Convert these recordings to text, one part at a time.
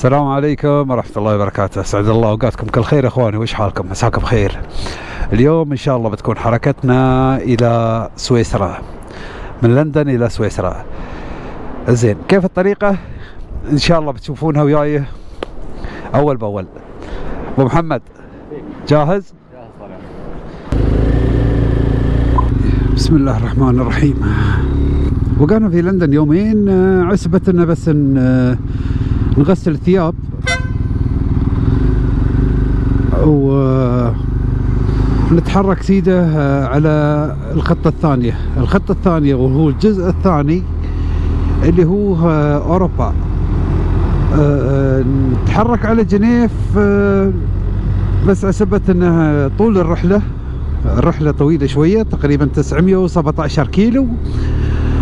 السلام عليكم ورحمة الله وبركاته. أسعد الله أوقاتكم كل خير إخواني وش حالكم؟ مساكم بخير. اليوم إن شاء الله بتكون حركتنا إلى سويسرا. من لندن إلى سويسرا. زين كيف الطريقة؟ إن شاء الله بتشوفونها وياي. أول بأول. أبو محمد جاهز؟ بسم الله الرحمن الرحيم. وقعنا في لندن يومين آه، عسبة انه بس ن- آه، نغسل الثياب. و نتحرك سيده آه، على الخطة الثانية. الخطة الثانية وهو الجزء الثاني اللي هو آه، أوروبا. آه، نتحرك على جنيف بس عسبة انها طول الرحلة. الرحلة طويلة شوية تقريبا 917 كيلو.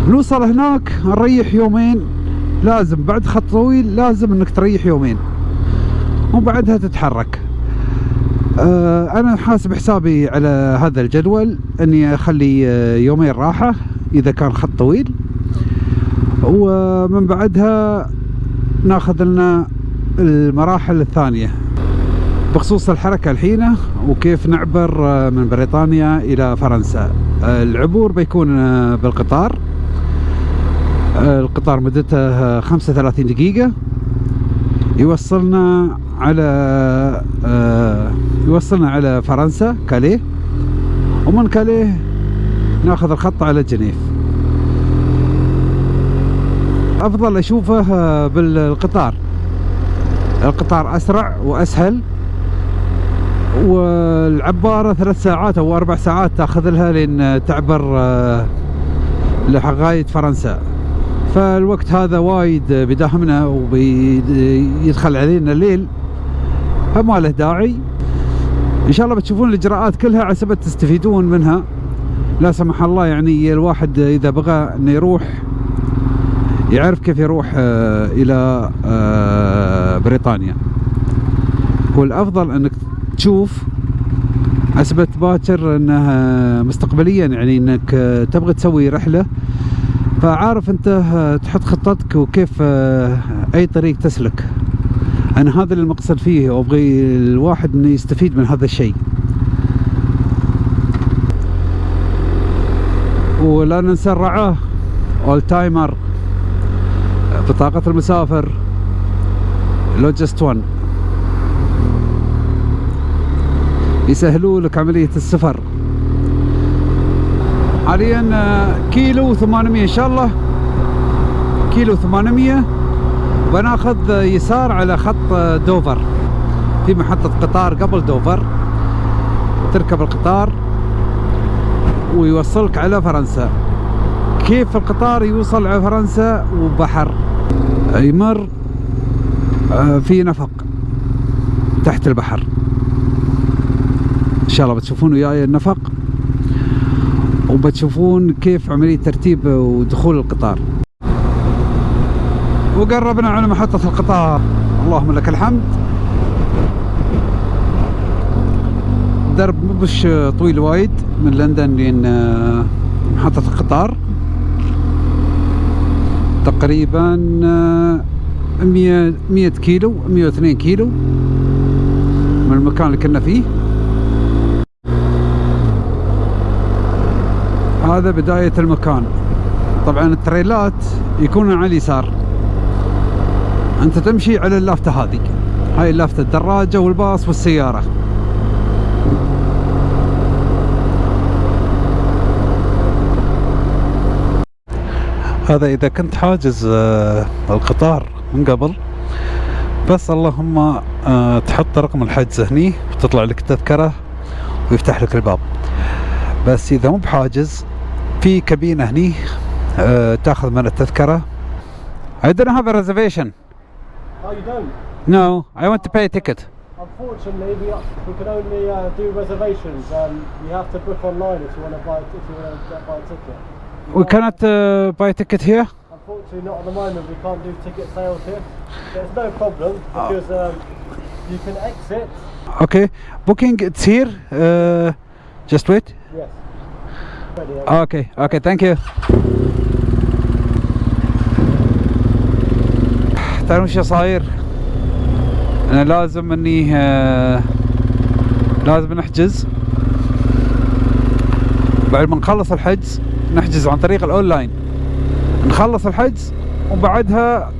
نوصل هناك نريح يومين. لازم بعد خط طويل لازم انك تريح يومين. وبعدها تتحرك. آه أنا حاسب حسابي على هذا الجدول إني أخلي آه، يومين راحة إذا كان خط طويل. ومن بعدها ناخذ لنا المراحل الثانية. بخصوص الحركة الحين وكيف نعبر آه، من بريطانيا إلى فرنسا. العبور بيكون بالقطار. القطار مدته آه، 35 دقيقة. يوصلنا على آه، يوصلنا على فرنسا كاليه. ومن كاليه ناخذ الخط على جنيف. أفضل أشوفه آه، بالقطار. القطار أسرع وأسهل. والعبارة ثلاث ساعات أو أربع ساعات تأخذ لها لين تعبر آه، لغاية فرنسا. فالوقت هذا وايد بداهمنا وبيدخل علينا الليل. فما له داعي. إن شاء الله بتشوفون الإجراءات كلها على سبب تستفيدون منها. لا سمح الله يعني الواحد إذا بغى إنه يروح يعرف كيف يروح آه، إلى آه، بريطانيا. والافضل أنك تشوف أثبت باكر انه مستقبليا يعني إنك تبغى تسوي رحلة فعارف انت تحط خطتك وكيف أي طريق تسلك. أنا هذا اللي المقصد فيه وأبغي الواحد إنه يستفيد من هذا الشيء. ولا ننسى الرعاة Old Timer بطاقة المسافر لوجست 1 يسهلوا لك عملية السفر. حاليا آه، كيلو 800 إن شاء الله. كيلو 800 بناخذ يسار على خط آه، دوفر. في محطة قطار قبل دوفر. تركب القطار ويوصلك على فرنسا. كيف القطار يوصل على فرنسا؟ وبحر. يمر آه، في نفق تحت البحر. إن شاء الله بتشوفون وياي النفق. وبتشوفون كيف عملية ترتيب ودخول القطار. وقربنا على محطة القطار. اللهم لك الحمد. درب مش طويل وايد من لندن لين آه، محطة القطار. تقريبا آه، 100 100 كيلو 102 كيلو من المكان اللي كنا فيه. هذا بداية المكان. طبعا التريلات يكونون على اليسار. أنت تمشي على اللافتة هذه. هاي اللافتة الدراجة والباص والسيارة. هذا إذا كنت حاجز آه، القطار من قبل بس اللهم آه، تحط رقم الحجز هني وتطلع لك التذكرة ويفتح لك الباب. بس إذا مو بحاجز في كابينة هني آه، تاخذ من التذكرة I don't have a reservation Oh, you don't? No I want to pay a ticket Unfortunately, we, we can only uh, do reservations. Um, you have to book online if you want to buy if you want to buy a ticket. You We can't- cannot uh, buy a ticket here Unfortunately, not at the moment. We can't do ticket sales here. There's no problem because um, you can exit. Okay booking it's here uh, just wait Yes. Okay okay thank you. تعرفون شو صاير أنا لازم إني آه، لازم نحجز. بعد ما نخلص الحجز نحجز عن طريق الأونلاين. نخلص الحجز وبعدها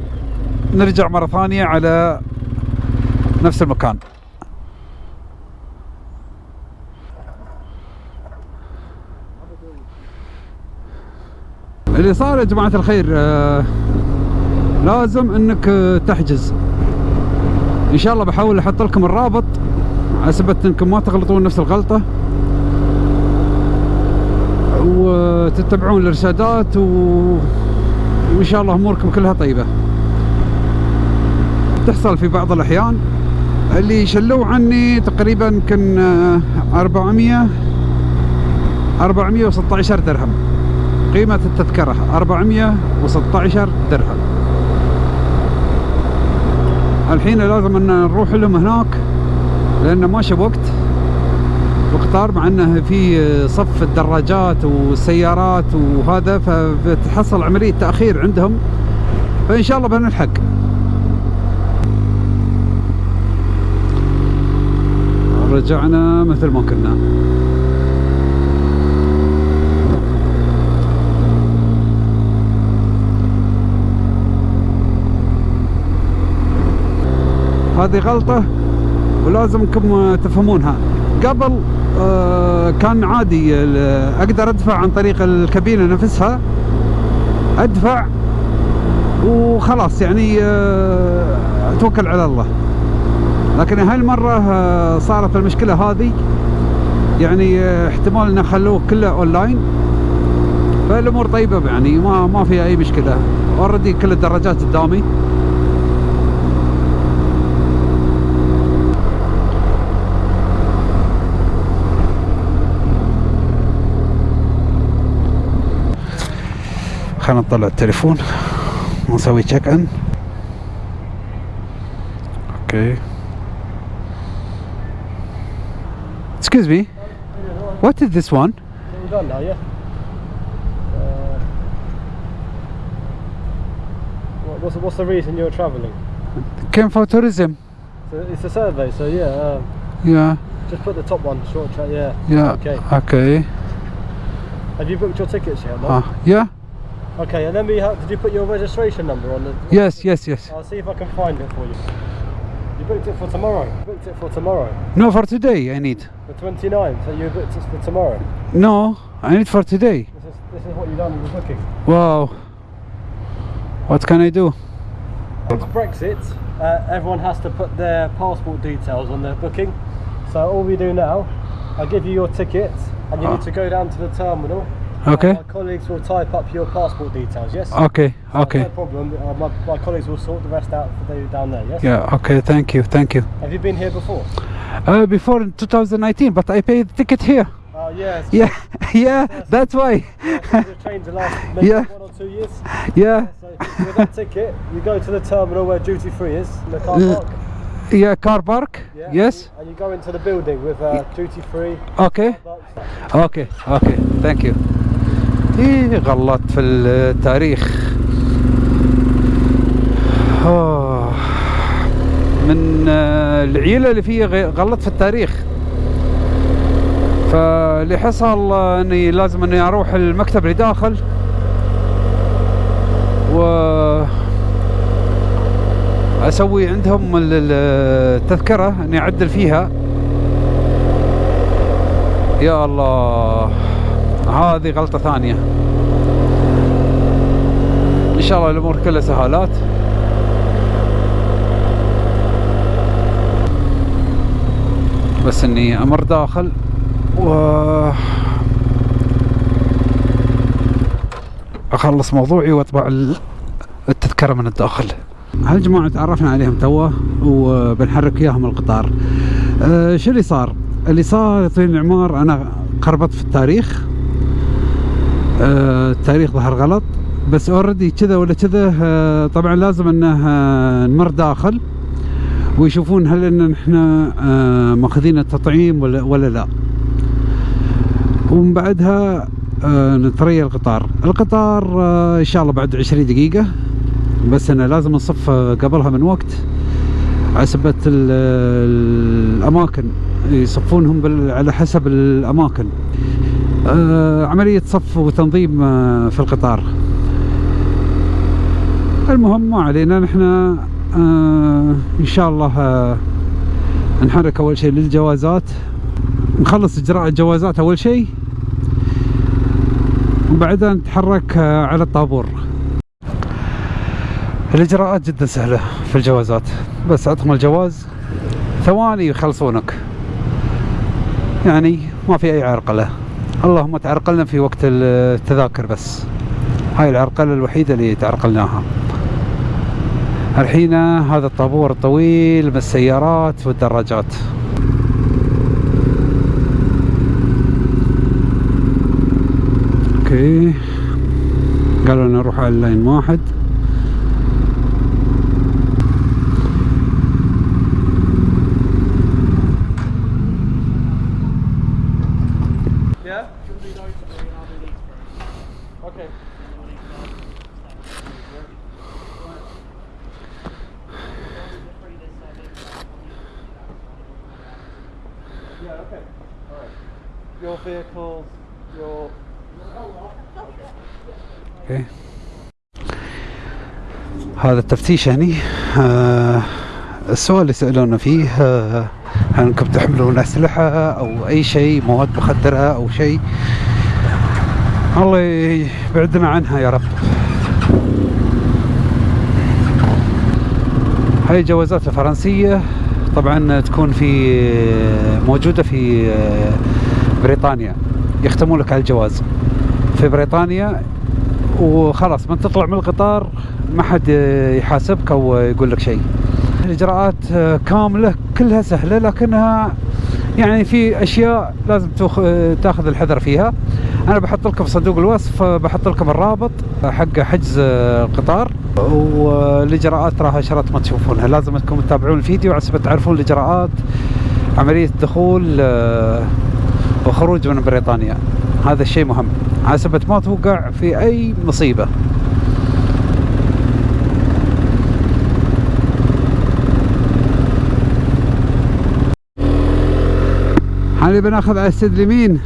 نرجع مرة ثانية على نفس المكان. اللي صار يا جماعة الخير آه لازم إنك آه، تحجز. إن شاء الله بحاول أحط لكم الرابط سبب إنكم ما تغلطون نفس الغلطة. وتتبعون الإرشادات و... وإن شاء الله أموركم كلها طيبة. تحصل في بعض الأحيان. اللي شلوا عني تقريبا يمكن آه، 400 416 درهم. قيمة التذكرة 416 درهم. الحين لازم أن نروح لهم هناك لأن ماشي وقت. القطار مع إنه في صف الدراجات والسيارات وهذا فبتحصل عملية تأخير عندهم. فإن شاء الله بنلحق. رجعنا مثل ما كنا. هذه غلطة ولازمكم تفهمونها. قبل آه، كان عادي أقدر أدفع عن طريق الكابينة نفسها. أدفع وخلاص يعني آه، أتوكل على الله. لكن هالمرة آه، صارت المشكلة هذه. يعني احتمال انه خلوه كله أونلاين. فالأمور طيبة يعني ما ما فيها أي مشكلة. أوريدي كل الدراجات قدامي خلينا نطلع التليفون ونسوي تشيك ان اوكي Excuse me, what is this one? All done now, yeah? Uh, what- what's, the- what's the reason you're travelling? Came for tourism. So it's a survey, so yeah, um, Yeah, just put the top one, short track, yeah. yeah. Okay. Okay. Have you booked your tickets yet? No? Ah, yeah. Okay, and then we have, did you put your registration number on the... Yes, yes, yes. I'll see if I can find it for you. You booked it for tomorrow. You booked it for tomorrow. No, for today I need. The 29th, so you booked it for tomorrow. No, I need for today. This is, this is what you've done in the booking. Wow. What can I do? It's Brexit, uh, everyone has to put their passport details on their booking. So all we do now, I give you your ticket and you need to go down to the terminal. Okay. And my colleagues will type up your passport details, yes? Okay, So okay. No problem. Uh, my, my colleagues will sort the rest out for you down there, yes? Yeah, okay, thank you, thank you. Have you been here before? Uh, before in 2019, but I paid the ticket here. Oh, yes. Yeah, yeah, that's why. the trains the last maybe Yeah. one or two years. Yeah, So with that ticket, you go to the terminal where duty free is, in the car Yeah. park. yeah, car park. Yeah, Yes. And you go into the building with uh, duty free. Okay, okay, okay, thank you. إيه غلطت في التاريخ. آه، من آه، العيلة اللي فيه غ- غلطت في التاريخ. فاللي حصل إني لازم إني أروح المكتب اللي داخل. و أسوي عندهم ال- ال- التذكرة إني أعدل فيها. يا الله. هذه غلطة ثانية. إن شاء الله الأمور كلها سهالات. بس إني أمر داخل و أخلص موضوعي واطبع ال- التذكرة من الداخل. هالجماعة تعرفنا عليهم توه وبنحرك إياهم القطار. أه شو اللي صار؟ اللي صار طويل العمار أنا خربطت في التاريخ. التاريخ ظهر غلط. بس اوريدي كذا ولا كذا أه طبعا لازم إنه آه، نمر داخل ويشوفون هل إن إحنا آه، ماخذين التطعيم ولا ولا لا. ومن بعدها آه، نتريا القطار. القطار آه، إن شاء الله بعد 20 دقيقة. بس أنا لازم نصف آه، قبلها من وقت عسبة ال- الأماكن. يصفونهم على حسب الأماكن. آه، عملية صف وتنظيم آه، في القطار. المهم ما علينا نحن آه، إن شاء الله آه، نحرك أول شيء للجوازات. نخلص إجراء الجوازات أول شيء. وبعدها نتحرك آه، على الطابور. الإجراءات جدا سهلة في الجوازات. بس عطهم الجواز. ثواني يخلصونك. يعني ما في أي عرقلة. اللهم تعرقلنا في وقت التذاكر بس. هاي العرقلة الوحيدة اللي تعرقلناها. الحين هذا الطابور الطويل من السيارات والدراجات. okay. قالوا نروح على ال line واحد. هذا التفتيش هني آه السؤال اللي سألونا فيه آه هل أنكم تحملون أسلحة أو أي شيء مواد مخدرة أو شيء؟ الله يبعدنا عنها يا رب. هاي الجوازات الفرنسية طبعا تكون في موجودة في آه، بريطانيا. يختمون لك على الجواز. في بريطانيا وخلاص من تطلع من القطار ما حد يحاسبك أو يقول لك شيء. الإجراءات كاملة كلها سهلة لكنها يعني في أشياء لازم تخ... تأخذ الحذر فيها. أنا بحط لكم في صندوق الوصف بحط لكم الرابط حق حجز القطار. والإجراءات راها شرط ما تشوفونها. لازم انكم تتابعون الفيديو عشان تعرفون الإجراءات عملية دخول آه، وخروج من بريطانيا. هذا الشيء مهم. عسبة ما توقع في أي مصيبة. هذه بناخذ على السد اليمين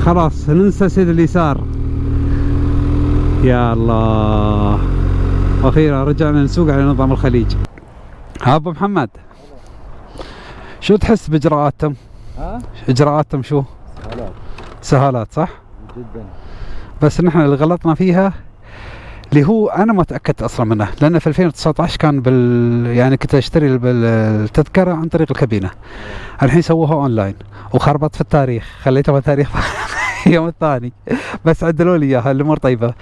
خلاص ننسى سد اليسار. يا الله. وأخيرا رجعنا نسوق على نظام الخليج. ها أبو محمد. شو تحس بإجراءاتهم؟ ها؟ إجراءاتهم شو؟ هلا سهالات صح؟ جدا. بس نحن اللي غلطنا فيها اللي هو أنا ما تأكدت أصلا منه لأن في 2019 كان بال يعني كنت أشتري التذكره عن طريق الكابينة. الحين سووها أونلاين وخربط في التاريخ خليتها تاريخ يوم الثاني. بس عدلوا لي إياها الأمور طيبة.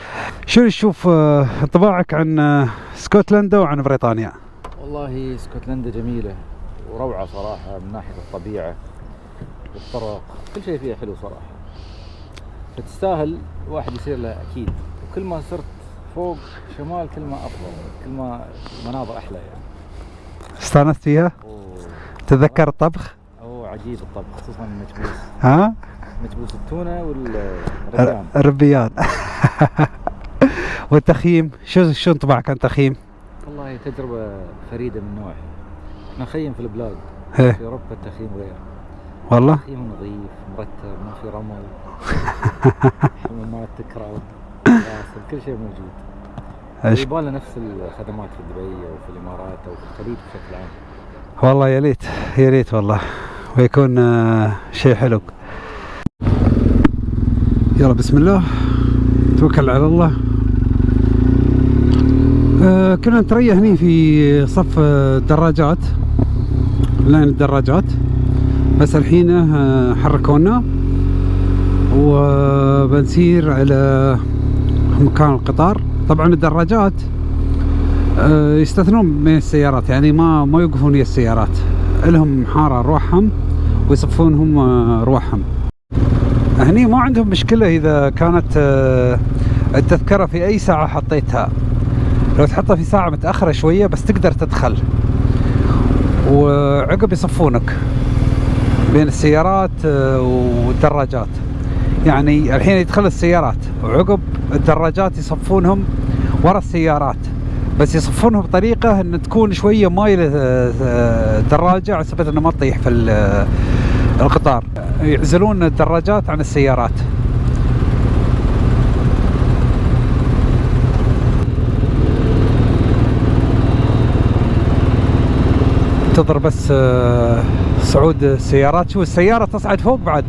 شو تشوف آه، انطباعك عن آه، اسكتلندا وعن بريطانيا؟ والله اسكتلندا جميلة وروعة صراحة من ناحية الطبيعة والطرق كل شيء فيها حلو صراحة. فتستاهل الواحد يصير له أكيد. وكل ما صرت فوق شمال كل ما أفضل كل ما مناظر أحلى يعني. استانست فيها؟ أوه, تذكر الطبخ؟ أوه عجيب الطبخ خصوصا المكبوس ها؟ مكبوس التونة والرجام الربيان. والتخييم شو شو انطباعك عن التخييم؟ والله تجربة فريدة من نوعها. نخيم في البلاد إيه. في أوروبا التخييم غير. والله؟ تخييم نظيف مرتب ما في رمل. حمامات تكرر غاسل كل شيء موجود؟ يبغى نفس الخدمات في دبي أو في الإمارات أو في الخليج بشكل عام. والله يا ليت يا ليت والله. ويكون آه، شيء حلو. يلا بسم الله. توكل على الله. آه، كنا نتريا هني في صف آه، الدراجات لاين الدراجات. بس الحين آه، حركونا. وبنسير على مكان القطار. طبعا الدراجات آه، يستثنون من السيارات يعني ما ما يوقفون ويا السيارات. لهم حارة روحهم ويصفونهم آه، روحهم. هني ما عندهم مشكلة إذا كانت آه، التذكرة في أي ساعة حطيتها. لو تحطها في ساعة متأخرة شوية بس تقدر تدخل. وعقب يصفونك بين السيارات والدراجات. يعني الحين يدخل السيارات وعقب الدراجات يصفونهم ورا السيارات. بس يصفونها بطريقة إن تكون شوية مايلة آه، آه، دراجة على أساس انها ما تطيح في آه، القطار. يعزلون الدراجات عن السيارات. تنتظر بس آه، صعود السيارات. شوف السيارة تصعد فوق بعد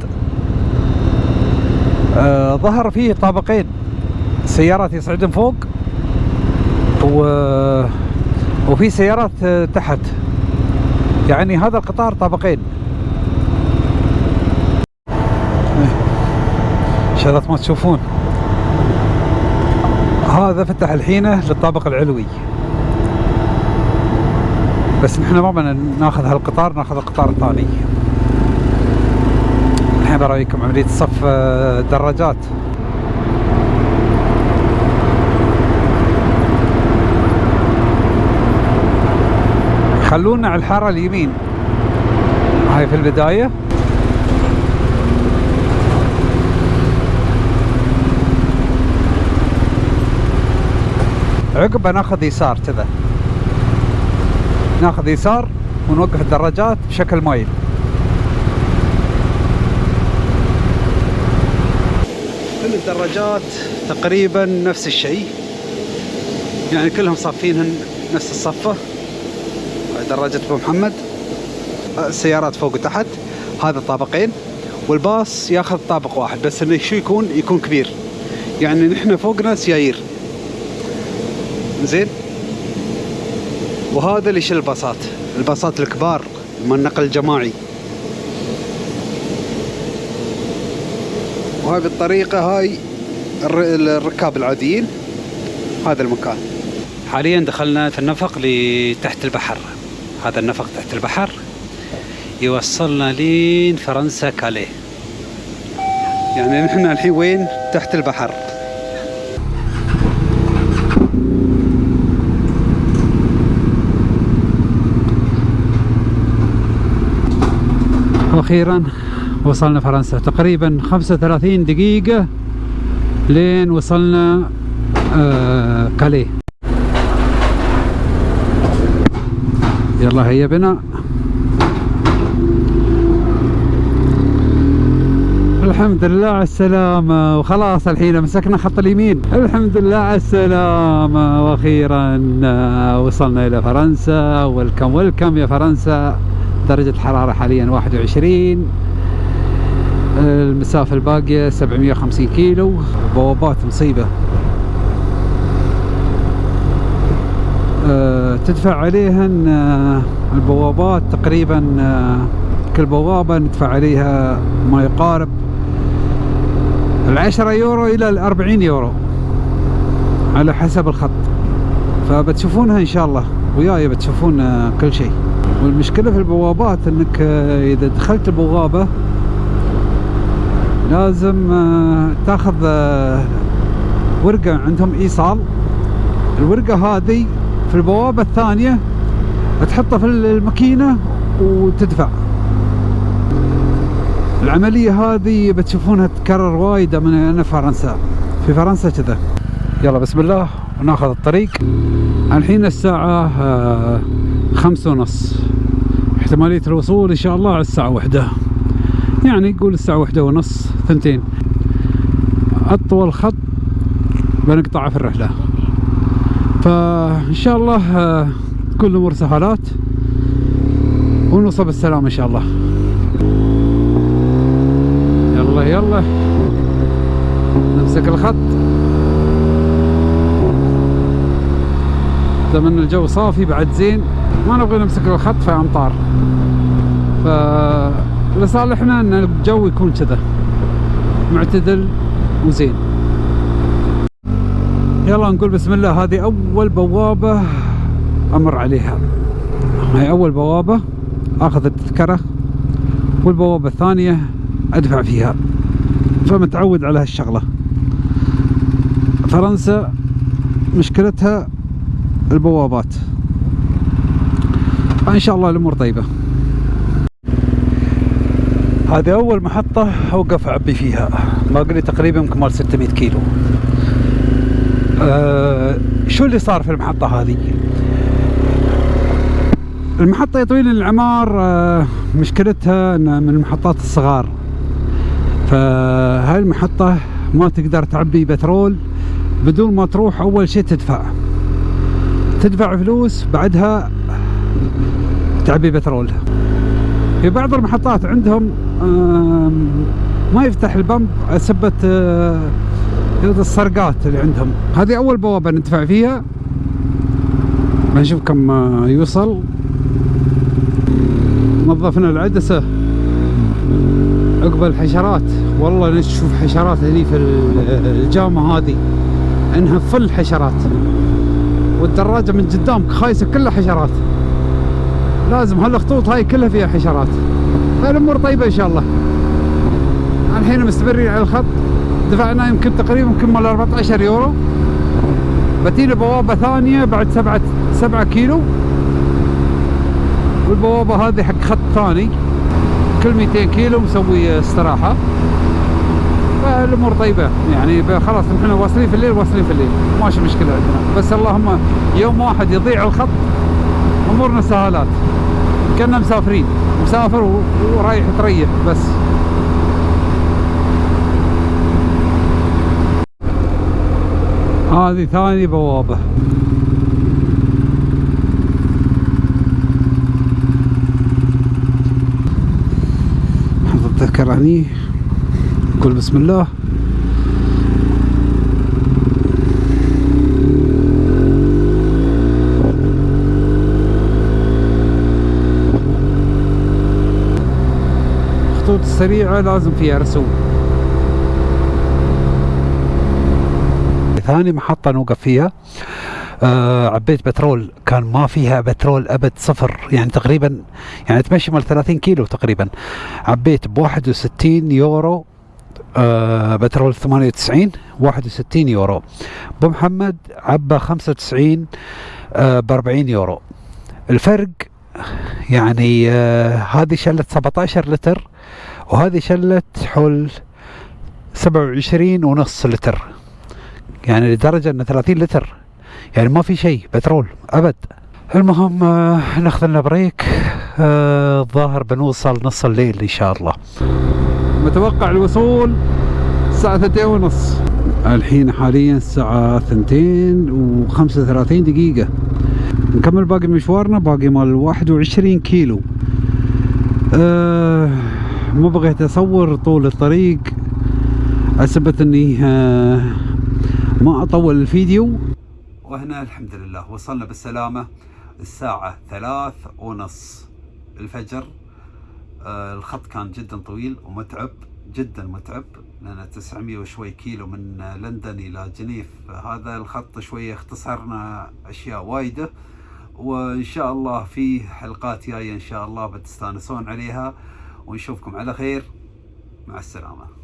آه، ظهر فيه طابقين. سيارات يصعدون فوق و... وفي سيارات تحت. يعني هذا القطار طابقين. شغلات ما تشوفون. هذا فتح الحين للطابق العلوي. بس نحن ما بدنا ناخذ هالقطار ناخذ القطار الثاني الحين برايكم عملية صف آه، دراجات. خلونا على الحارة اليمين. هاي في البداية. عقبه ناخذ يسار كذا. ناخذ يسار ونوقف الدراجات بشكل مايل. الدراجات تقريبا نفس الشيء. يعني كلهم صافينهن نفس الصفة. دراجة أبو محمد. السيارات فوق وتحت. هذا طابقين والباص ياخذ طابق واحد بس إنه شو يكون؟ يكون كبير. يعني نحن فوقنا سيايير زين؟ وهذا اللي يشيل الباصات؟ الباصات الكبار من النقل الجماعي. وهاي بالطريقة هاي الر- الركاب العاديين هذا المكان. حاليا دخلنا في النفق لتحت البحر. هذا النفق تحت البحر يوصلنا لين فرنسا كاليه يعني نحن الحين وين؟ تحت البحر. وأخيرا وصلنا فرنسا. تقريبا 35 دقيقة لين وصلنا آه كاليه يلا هيا بنا. الحمد لله على السلامة. وخلاص الحين مسكنا خط اليمين. الحمد لله على السلامة. وأخيرا آه، وصلنا إلى فرنسا. ويلكم ويلكم يا فرنسا. درجة الحرارة حاليا 21 المسافة الباقية 750 كيلو. بوابات مصيبة. آه، تدفع عليهن آه، البوابات تقريبا آه، كل بوابة ندفع عليها ما يقارب العشرة يورو إلى الأربعين يورو على حسب الخط. فبتشوفونها إن شاء الله. وياي بتشوفون كل شيء. والمشكلة في البوابات إنك آه، إذا دخلت البوابة لازم آه، تاخذ آه، ورقة عندهم إيصال. الورقة هذه في البوابة الثانية تحطها في الماكينة وتدفع. العملية هذه بتشوفونها تتكرر وايد من أنا فرنسا. في فرنسا كذا. يلا بسم الله. وناخذ الطريق. الحين الساعة آه، خمسة ونص. احتمالية الوصول إن شاء الله على الساعة واحدة. يعني قول الساعة واحدة ونص ثنتين. أطول خط بنقطعه في الرحلة. فإن شاء الله آه، تكون الأمور سهالات. ونوصل بالسلام إن شاء الله. يلا يلا. نمسك الخط. أتمنى الجو صافي بعد زين. ما نبغى نمسك الخط في امطار ف لصالحنا أن الجو يكون كذا. معتدل وزين. يلا نقول بسم الله. هذه أول بوابة أمر عليها. هاي أول بوابة آخذ التذكرة. والبوابة الثانية أدفع فيها. فمتعود على هالشغلة. فرنسا مشكلتها البوابات. ان شاء الله الأمور طيبة. هذه أول محطة أوقف اعبي فيها. باقي لي تقريبا كمال 600 كيلو. آه شو اللي صار في المحطة هذه؟ المحطة يا طويل العمار آه مشكلتها إنها من المحطات الصغار. فهاي المحطة ما تقدر تعبي بترول بدون ما تروح أول شيء تدفع. تدفع فلوس بعدها تعبي بترول. في بعض المحطات عندهم ما يفتح البمب سبة آه، السرقات اللي عندهم. هذه أول بوابة ندفع فيها. بنشوف كم آه، يوصل. نظفنا العدسة. عقب الحشرات. والله نشوف حشرات هني في ال- الجامعة هذه. إنها فل حشرات. والدراجة من قدامك خايسة كلها حشرات. لازم هالخطوط هاي كلها فيها حشرات. فالامور طيبة إن شاء الله. الحين مستمرين على الخط. دفعنا يمكن تقريبا يمكن مال 14 يورو. بتينا بوابة ثانية بعد سبعة سبعة كيلو. والبوابة هذه حق خط ثاني. كل 200 كيلو مسوي استراحة. فالأمور طيبة. يعني خلاص نحن واصلين في الليل واصلين في الليل. ماشي مشكلة عندنا. بس اللهم يوم واحد يضيع الخط أمورنا سهالات. كنا مسافرين. مسافر ورايح تريح بس. هذه ثاني بوابة. التذكرة هني نقول بسم الله. السريعة لازم فيها رسوم ثاني محطة نوقف فيها. آه عبيت بترول كان ما فيها بترول أبد صفر. يعني تقريبا يعني تمشي مال 30 كيلو تقريبا. عبيت ب 61 يورو. آه بترول 98 61 يورو. أبو محمد عبى 95 آه ب 40 يورو. الفرق يعني آه هذه شلت 17 لتر. وهذه شلت حول 27 ونص لتر. يعني لدرجة ان 30 لتر. يعني ما في شيء بترول أبد. المهم آه، ناخذ لنا بريك. آه، الظاهر بنوصل نص الليل إن شاء الله. متوقع الوصول الساعة ثنتين ونص. الحين حاليا الساعة ثنتين وخمسة وثلاثين دقيقة. نكمل باقي مشوارنا باقي مال واحد وعشرين كيلو. أه ما بغيت أصور طول الطريق حسبت إني آه ما أطول الفيديو. وهنا الحمد لله وصلنا بالسلامة. الساعة ثلاث ونص الفجر. آه الخط كان جدا طويل ومتعب جدا متعب لأن 900 وشوي كيلو من لندن إلى جنيف. هذا الخط شوية اختصرنا أشياء وايدة وإن شاء الله في حلقات جاية إن شاء الله بتستانسون عليها. ونشوفكم على خير. مع السلامة.